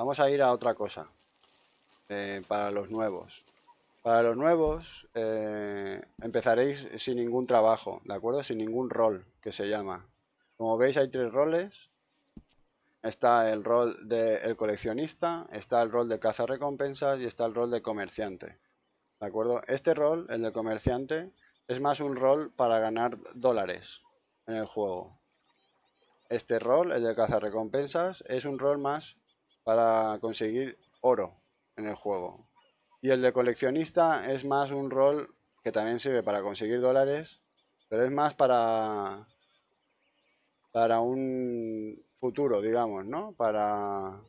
Vamos a ir a otra cosa. eh, para los nuevos. Para los nuevos eh, empezaréis sin ningún trabajo, ¿de acuerdo? Sin ningún rol, que se llama. Como veis hay tres roles. Está el rol del coleccionista, está el rol de recompensas y está el rol de comerciante. ¿De acuerdo? Este rol, el de comerciante, es más un rol para ganar dólares en el juego. Este rol, el de recompensas, es un rol más para conseguir oro en el juego. Y el de coleccionista es más un rol que también sirve para conseguir dólares, pero es más para para un futuro, digamos, ¿no? Para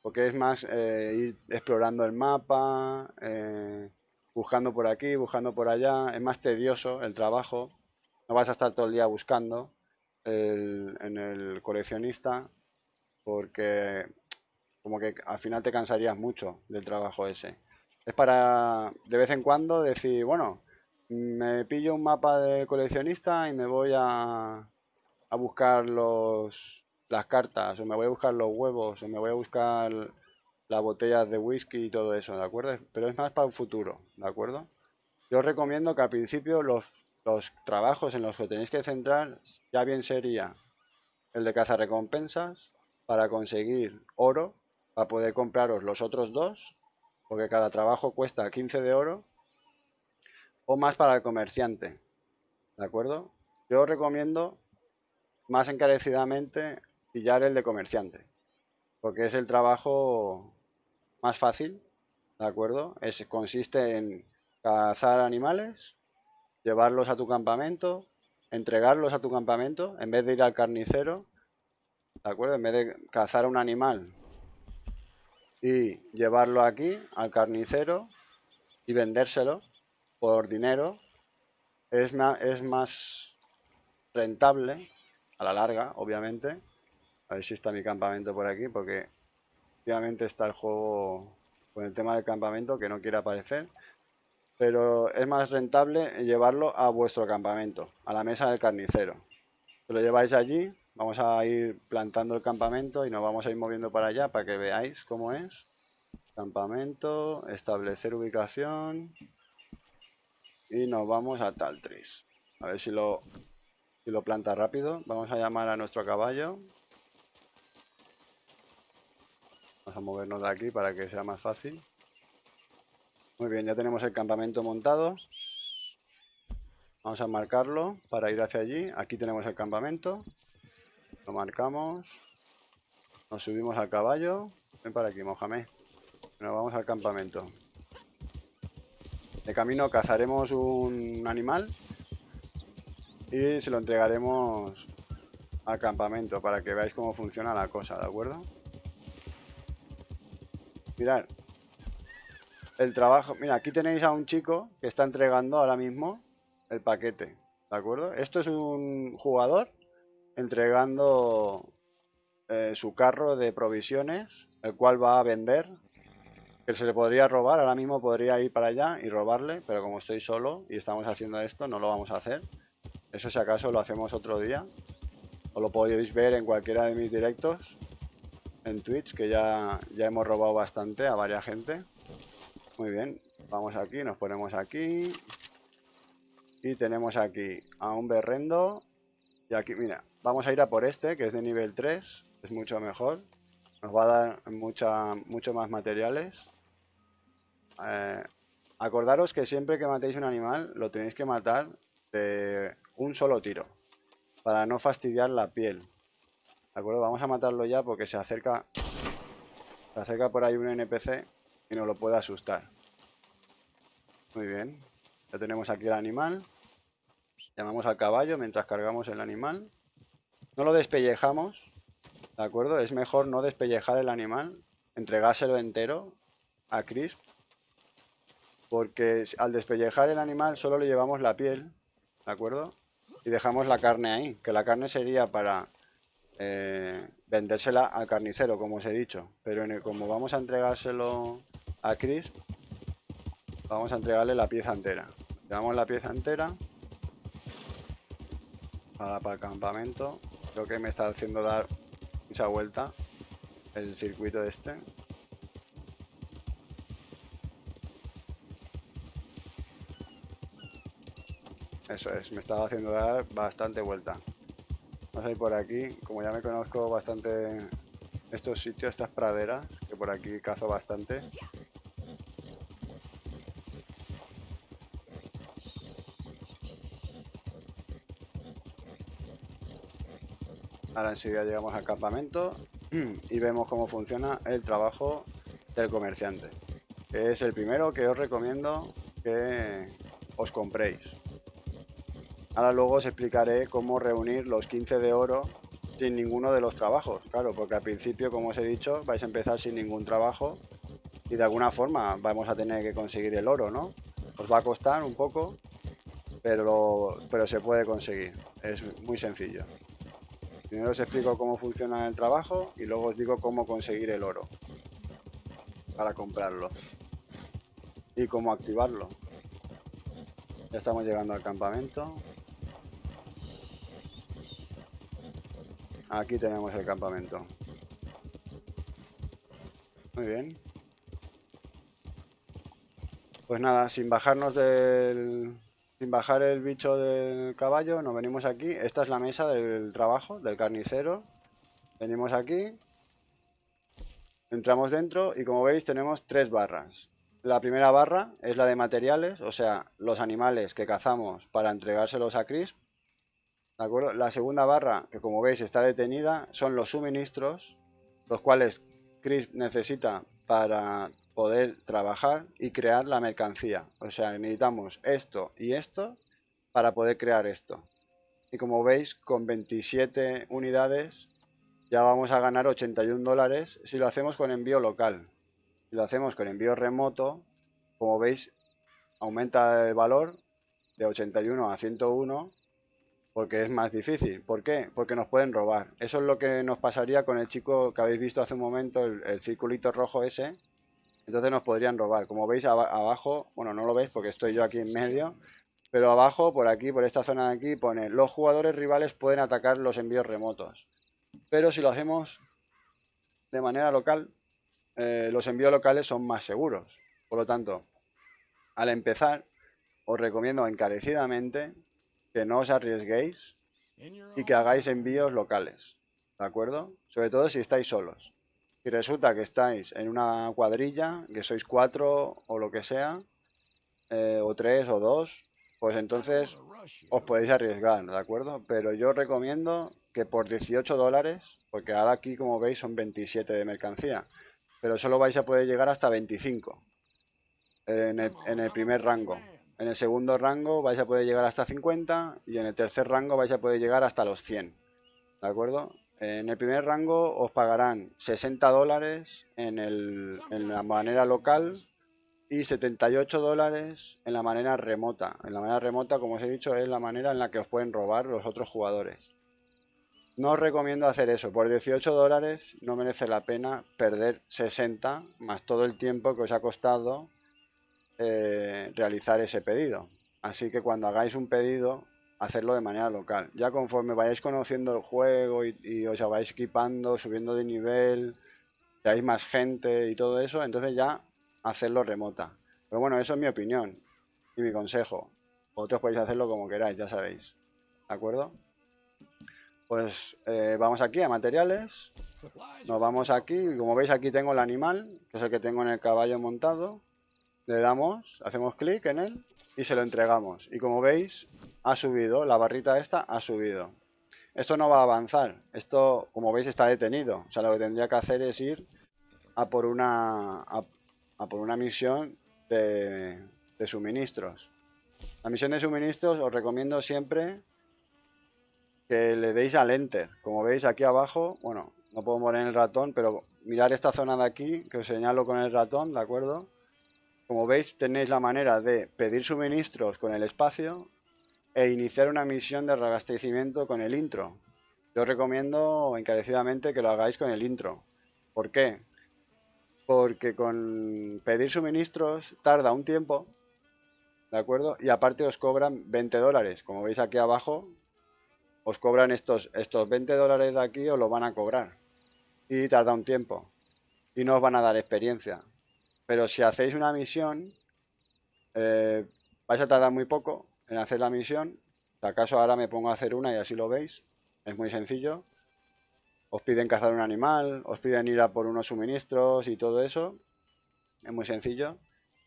porque es más eh, ir explorando el mapa, eh, buscando por aquí, buscando por allá, es más tedioso el trabajo, no vas a estar todo el día buscando en el coleccionista, porque como que al final te cansarías mucho del trabajo ese. Es para de vez en cuando decir, bueno, me pillo un mapa de coleccionista y me voy a, a buscar los, las cartas, o me voy a buscar los huevos, o me voy a buscar las botellas de whisky y todo eso, ¿de acuerdo? Pero es más para un futuro, ¿de acuerdo? Yo recomiendo que al principio los, los trabajos en los que tenéis que centrar ya bien sería el de cazar recompensas para conseguir oro para poder compraros los otros dos, porque cada trabajo cuesta 15 de oro, o más para el comerciante, ¿de acuerdo? Yo os recomiendo más encarecidamente pillar el de comerciante, porque es el trabajo más fácil, ¿de acuerdo? Es, consiste en cazar animales, llevarlos a tu campamento, entregarlos a tu campamento, en vez de ir al carnicero, ¿de acuerdo? En vez de cazar un animal y llevarlo aquí al carnicero y vendérselo por dinero es más, es más rentable a la larga, obviamente. A ver si está mi campamento por aquí, porque obviamente está el juego con el tema del campamento que no quiere aparecer. Pero es más rentable llevarlo a vuestro campamento, a la mesa del carnicero. lo lleváis allí, Vamos a ir plantando el campamento y nos vamos a ir moviendo para allá para que veáis cómo es. Campamento, establecer ubicación. Y nos vamos a Taltris. A ver si lo, si lo planta rápido. Vamos a llamar a nuestro caballo. Vamos a movernos de aquí para que sea más fácil. Muy bien, ya tenemos el campamento montado. Vamos a marcarlo para ir hacia allí. Aquí tenemos el campamento. Lo marcamos. Nos subimos al caballo. Ven para aquí, Mohamed. Nos vamos al campamento. De camino cazaremos un animal y se lo entregaremos al campamento para que veáis cómo funciona la cosa, ¿de acuerdo? Mirad. El trabajo... Mira, aquí tenéis a un chico que está entregando ahora mismo el paquete, ¿de acuerdo? Esto es un jugador entregando eh, su carro de provisiones, el cual va a vender, que se le podría robar, ahora mismo podría ir para allá y robarle, pero como estoy solo y estamos haciendo esto, no lo vamos a hacer. Eso si acaso lo hacemos otro día, o lo podéis ver en cualquiera de mis directos, en Twitch, que ya, ya hemos robado bastante a varias gente. Muy bien, vamos aquí, nos ponemos aquí. Y tenemos aquí a un berrendo. Y aquí, mira, Vamos a ir a por este, que es de nivel 3. Es mucho mejor. Nos va a dar mucha, mucho más materiales. Eh, acordaros que siempre que matéis un animal, lo tenéis que matar de un solo tiro. Para no fastidiar la piel. ¿De acuerdo? Vamos a matarlo ya porque se acerca... Se acerca por ahí un NPC y nos lo puede asustar. Muy bien. Ya tenemos aquí el animal. Llamamos al caballo mientras cargamos el animal. No lo despellejamos, ¿de acuerdo? Es mejor no despellejar el animal, entregárselo entero a Crisp, porque al despellejar el animal solo le llevamos la piel, ¿de acuerdo? Y dejamos la carne ahí, que la carne sería para eh, vendérsela al carnicero, como os he dicho. Pero como vamos a entregárselo a Crisp, vamos a entregarle la pieza entera. Le damos la pieza entera para, el campamento Creo que me está haciendo dar mucha vuelta. el circuito este. Eso es, me estaba haciendo dar bastante vuelta. Vamos a por aquí, como ya me conozco bastante estos sitios, estas praderas, que por aquí cazo bastante. Ahora enseguida llegamos al campamento y vemos cómo funciona el trabajo del comerciante. Es el primero que os recomiendo que os compréis. Ahora luego os explicaré cómo reunir los 15 de oro sin ninguno de los trabajos. Claro, porque al principio, como os he dicho, vais a empezar sin ningún trabajo y de alguna forma vamos a tener que conseguir el oro, ¿no? Os va a costar un poco, pero, pero se puede conseguir. Es muy sencillo. Primero os explico cómo funciona el trabajo y luego os digo cómo conseguir el oro para comprarlo y cómo activarlo. Ya estamos llegando al campamento. Aquí tenemos el campamento. Muy bien. Pues nada, sin bajarnos del... Sin bajar el bicho del caballo, nos venimos aquí. Esta es la mesa del trabajo, del carnicero. Venimos aquí. Entramos dentro y como veis tenemos tres barras. La primera barra es la de materiales, o sea, los animales que cazamos para entregárselos a Chris la segunda barra, que como veis está detenida, son los suministros, los cuales Chris necesita para poder trabajar y crear la mercancía. O sea, necesitamos esto y esto para poder crear esto. Y como veis, con 27 unidades ya vamos a ganar 81 dólares si lo hacemos con envío local. Si lo hacemos con envío remoto, como veis, aumenta el valor de 81 a 101 porque es más difícil. ¿Por qué? Porque nos pueden robar. Eso es lo que nos pasaría con el chico que habéis visto hace un momento, el, circulito rojo ese. Entonces nos podrían robar. Como veis abajo, bueno, no lo veis porque estoy yo aquí en medio, pero abajo, por aquí, por esta zona de aquí, pone los jugadores rivales pueden atacar los envíos remotos. Pero si lo hacemos de manera local, eh, los envíos locales son más seguros. Por lo tanto, al empezar, os recomiendo encarecidamente que no os arriesguéis y que hagáis envíos locales, ¿de acuerdo? Sobre todo si estáis solos. Si resulta que estáis en una cuadrilla, que sois cuatro o lo que sea, eh, o tres o dos, pues entonces os podéis arriesgar, ¿de acuerdo? Pero yo recomiendo que por 18 dólares, porque ahora aquí como veis son 27 de mercancía, pero solo vais a poder llegar hasta 25 en el primer rango. En el segundo rango vais a poder llegar hasta 50 y en el tercer rango vais a poder llegar hasta los 100. ¿De acuerdo? En el primer rango os pagarán 60 dólares en, en la manera local y 78 dólares en la manera remota. En la manera remota, como os he dicho, es la manera en la que os pueden robar los otros jugadores. No os recomiendo hacer eso. Por 18 dólares no merece la pena perder 60 más todo el tiempo que os ha costado eh, realizar ese pedido. Así que cuando hagáis un pedido, hacerlo de manera local. Ya conforme vayáis conociendo el juego y, os vais equipando, subiendo de nivel, hay más gente y todo eso, entonces ya hacerlo remota. Pero bueno, eso es mi opinión y mi consejo. Vosotros podéis hacerlo como queráis, ya sabéis. ¿De acuerdo? Pues eh, vamos aquí a materiales. Nos vamos aquí. Como veis aquí tengo el animal, que es el que tengo en el caballo montado le damos, hacemos clic en él y se lo entregamos. Y como veis, ha subido, la barrita esta ha subido. Esto no va a avanzar, esto como veis está detenido. O sea, lo que tendría que hacer es ir a por una, a, por una misión de, de suministros. La misión de suministros os recomiendo siempre que le deis al enter. Como veis aquí abajo, bueno, no puedo poner el ratón, pero mirar esta zona de aquí, que os señalo con el ratón, ¿de acuerdo? Como veis, tenéis la manera de pedir suministros con el espacio e iniciar una misión de reabastecimiento con el intro. Yo recomiendo encarecidamente que lo hagáis con el intro. ¿Por qué? Porque con pedir suministros tarda un tiempo, ¿de acuerdo? Y aparte os cobran 20 dólares. Como veis aquí abajo, os cobran estos, estos 20 dólares de aquí, os lo van a cobrar. y tarda un tiempo. Y no os van a dar experiencia. Pero si hacéis una misión, eh, vais a tardar muy poco en hacer la misión. Si acaso ahora me pongo a hacer una y así lo veis. Es muy sencillo. Os piden cazar un animal, os piden ir a por unos suministros y todo eso. Es muy sencillo.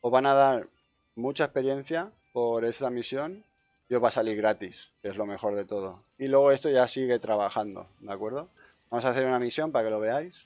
Os van a dar mucha experiencia por esta misión y os va a salir gratis, que es lo mejor de todo. Y luego esto ya sigue trabajando, ¿de acuerdo? Vamos a hacer una misión para que lo veáis.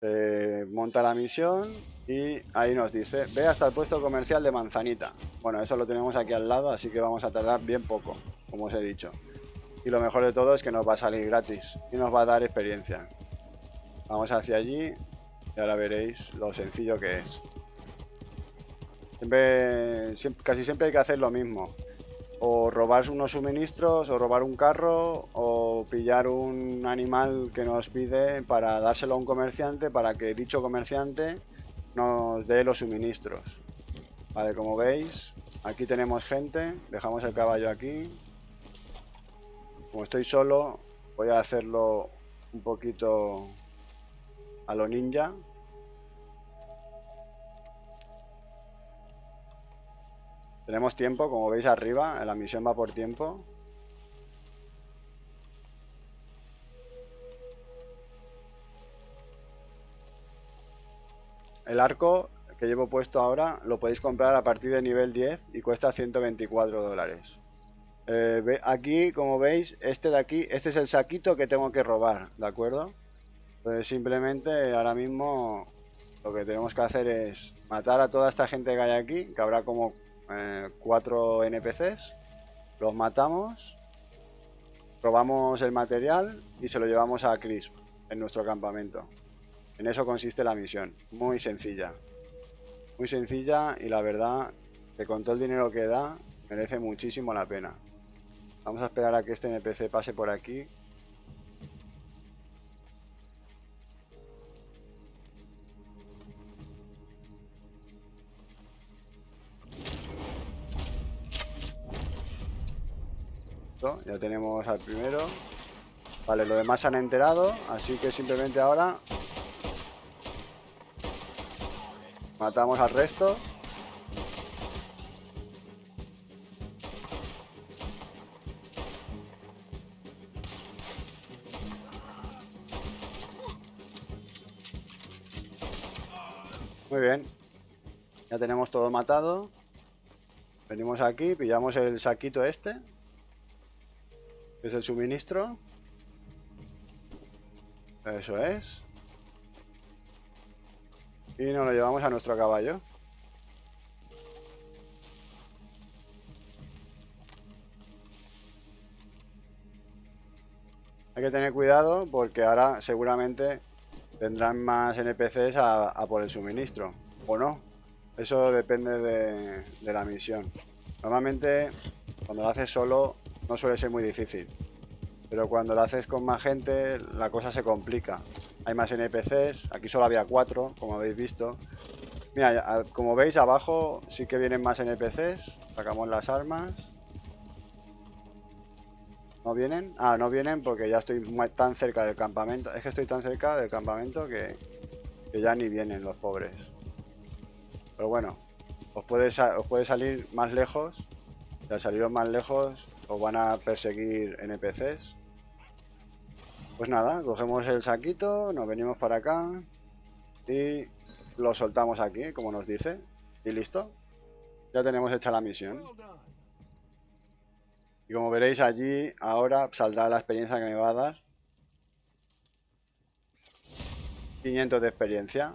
Se monta la misión y ahí nos dice, ve hasta el puesto comercial de Manzanita. Bueno, eso lo tenemos aquí al lado, así que vamos a tardar bien poco, como os he dicho. Y lo mejor de todo es que nos va a salir gratis y nos va a dar experiencia. Vamos hacia allí y ahora veréis lo sencillo que es. casi siempre hay que hacer lo mismo. O robar unos suministros, o robar un carro, o pillar un animal que nos pide para dárselo a un comerciante para que dicho comerciante nos dé los suministros. Vale, como veis, aquí tenemos gente. Dejamos el caballo aquí. Como estoy solo, voy a hacerlo un poquito a lo ninja. Tenemos tiempo, como veis arriba, la misión va por tiempo. El arco que llevo puesto ahora lo podéis comprar a partir de nivel 10 y cuesta 124 dólares. Eh, aquí, como veis, este de aquí, este es el saquito que tengo que robar, ¿de acuerdo? Entonces simplemente ahora mismo lo que tenemos que hacer es matar a toda esta gente que hay aquí, que habrá como eh, cuatro NPCs, los matamos, robamos el material y se lo llevamos a Chris en nuestro campamento. En eso consiste la misión, muy sencilla. Muy sencilla y la verdad que con todo el dinero que da merece muchísimo la pena. Vamos a esperar a que este NPC pase por aquí. Ya tenemos al primero. Vale, los demás se han enterado, así que simplemente ahora matamos al resto. Muy bien. Ya tenemos todo matado. Venimos aquí, pillamos el saquito este. Que es el suministro. Eso es. Y nos lo llevamos a nuestro caballo. Hay que tener cuidado porque ahora seguramente tendrán más NPCs a, por el suministro, o no. Eso depende de, la misión. Normalmente, cuando lo haces solo, no suele ser muy difícil. Pero cuando lo haces con más gente, la cosa se complica. Hay más NPCs, aquí solo había cuatro, como habéis visto. Mira, como veis abajo sí que vienen más NPCs. Sacamos las armas. ¿No vienen? Ah, no vienen porque ya estoy tan cerca del campamento. Es que estoy tan cerca del campamento que, ya ni vienen los pobres. Pero bueno, os puede, os puede salir más lejos. Y al saliros más lejos os van a perseguir NPCs. Pues nada, cogemos el saquito, nos venimos para acá y lo soltamos aquí, como nos dice. Y listo. Ya tenemos hecha la misión. Y como veréis allí, ahora saldrá la experiencia que me va a dar. 500 de experiencia.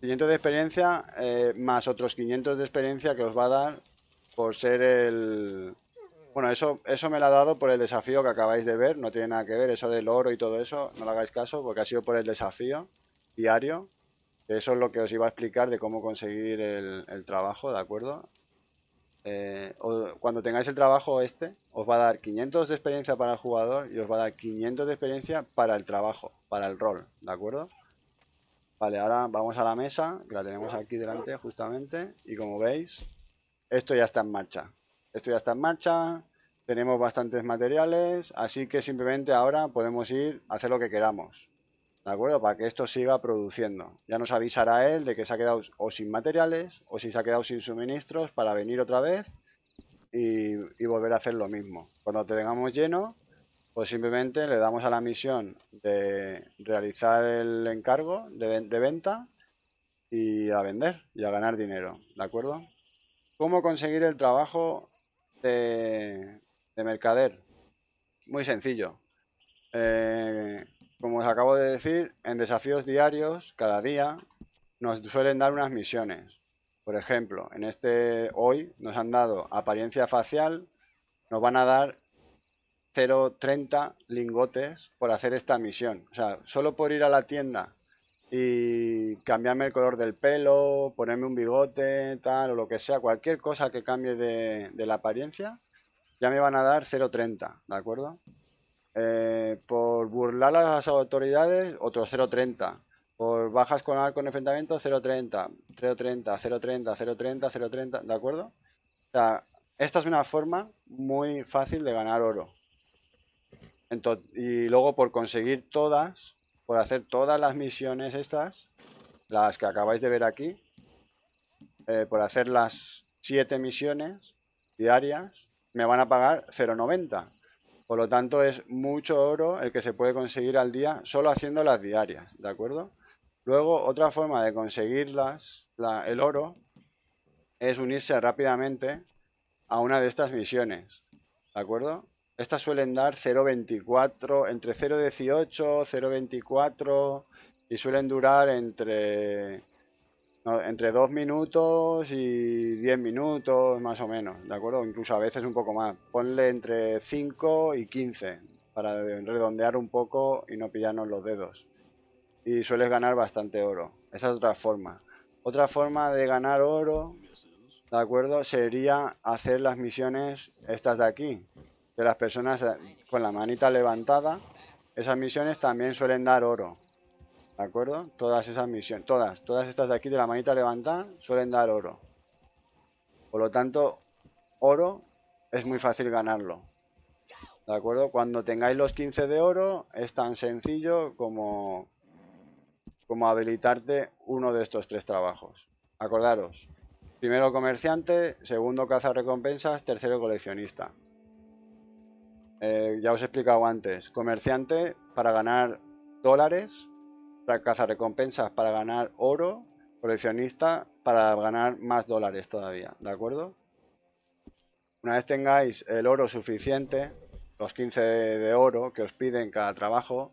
500 de experiencia eh, más otros 500 de experiencia que os va a dar por ser el... Bueno, eso, eso me lo ha dado por el desafío que acabáis de ver, no tiene nada que ver, eso del oro y todo eso, no lo hagáis caso, porque ha sido por el desafío diario, eso es lo que os iba a explicar de cómo conseguir el, el trabajo, ¿de acuerdo? eh, cuando tengáis el trabajo este, os va a dar 500 de experiencia para el jugador y os va a dar 500 de experiencia para el trabajo, para el rol, ¿de acuerdo? Vale, ahora vamos a la mesa, que la tenemos aquí delante justamente, y como veis, esto ya está en marcha. Esto ya está en marcha, tenemos bastantes materiales, así que simplemente ahora podemos ir a hacer lo que queramos. ¿De acuerdo? Para que esto siga produciendo. Ya nos avisará él de que se ha quedado o sin materiales o si se ha quedado sin suministros para venir otra vez y, volver a hacer lo mismo. Cuando te tengamos lleno, pues simplemente le damos a la misión de realizar el encargo de, venta y a vender y a ganar dinero. ¿De acuerdo? ¿Cómo conseguir el trabajo de, de mercader? Muy sencillo. Eh, como os acabo de decir, en desafíos diarios, cada día, nos suelen dar unas misiones. Por ejemplo, en este hoy nos han dado apariencia facial, nos van a dar 0.30 lingotes por hacer esta misión. O sea, solo por ir a la tienda y cambiarme el color del pelo, ponerme un bigote, tal, o lo que sea, cualquier cosa que cambie de, la apariencia, ya me van a dar 0.30, ¿de acuerdo? Eh, por burlar a las autoridades, otro 0.30. Por bajas con arco en enfrentamiento, 0.30, 0.30, 0.30, 0.30, 0.30, ¿de acuerdo? Esta es una forma muy fácil de ganar oro. y luego por conseguir todas, por hacer todas las misiones estas, las que acabáis de ver aquí, eh, por hacer las 7 misiones diarias, me van a pagar 0.90. Por lo tanto, es mucho oro el que se puede conseguir al día solo haciendo las diarias, ¿de acuerdo? Luego, otra forma de conseguirlas, el oro, es unirse rápidamente a una de estas misiones, ¿de acuerdo? Estas suelen dar 0.24, entre 0.18, 0.24 y suelen durar entre entre 2 minutos y 10 minutos más o menos, ¿de acuerdo? Incluso a veces un poco más. Ponle entre 5 y 15 para redondear un poco y no pillarnos los dedos. Y sueles ganar bastante oro. Esa es otra forma. Otra forma de ganar oro, ¿de acuerdo? Sería hacer las misiones estas de aquí. De las personas con la manita levantada. Esas misiones también suelen dar oro. ¿De acuerdo? Todas esas misiones, todas, todas estas de aquí de la manita levantada suelen dar oro. Por lo tanto, oro es muy fácil ganarlo. ¿De acuerdo? Cuando tengáis los 15 de oro es tan sencillo como, como habilitarte uno de estos tres trabajos. Acordaros, primero comerciante, segundo caza recompensas, tercero coleccionista. Eh, ya os he explicado antes, comerciante para ganar dólares para recompensas para ganar oro, coleccionista para ganar más dólares todavía, ¿de acuerdo? Una vez tengáis el oro suficiente, los 15 de oro que os piden cada trabajo,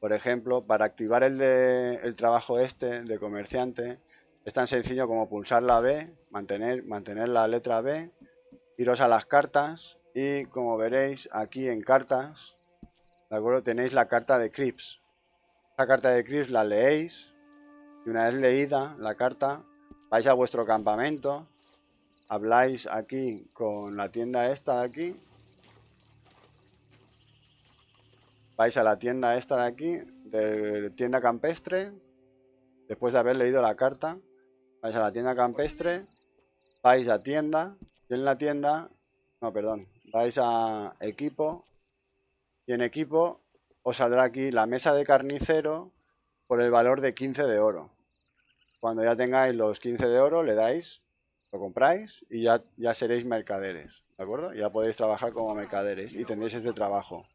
por ejemplo, para activar el, de, el trabajo este de comerciante, es tan sencillo como pulsar la B, mantener, mantener la letra B, iros a las cartas y como veréis aquí en cartas, ¿de acuerdo? Tenéis la carta de Crips, esta carta de Chris la leéis y una vez leída la carta vais a vuestro campamento, habláis aquí con la tienda esta de aquí, vais a la tienda esta de aquí, de tienda campestre, después de haber leído la carta, vais a la tienda campestre, vais a tienda, y en la tienda, no, perdón, vais a equipo, y en equipo os saldrá aquí la mesa de carnicero por el valor de 15 de oro. Cuando ya tengáis los 15 de oro, le dais, lo compráis y ya, ya seréis mercaderes, ¿de acuerdo? Ya podéis trabajar como mercaderes y tendréis este trabajo.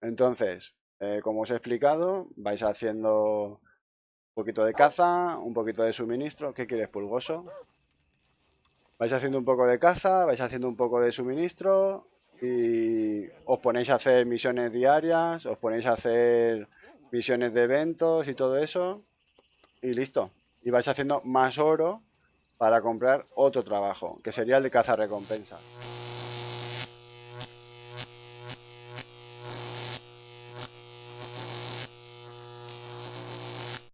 Entonces, eh, como os he explicado, vais haciendo un poquito de caza, un poquito de suministro. ¿Qué quieres, pulgoso? Vais haciendo un poco de caza, vais haciendo un poco de suministro y os ponéis a hacer misiones diarias, os ponéis a hacer misiones de eventos y todo eso y listo. Y vais haciendo más oro para comprar otro trabajo, que sería el de caza recompensa.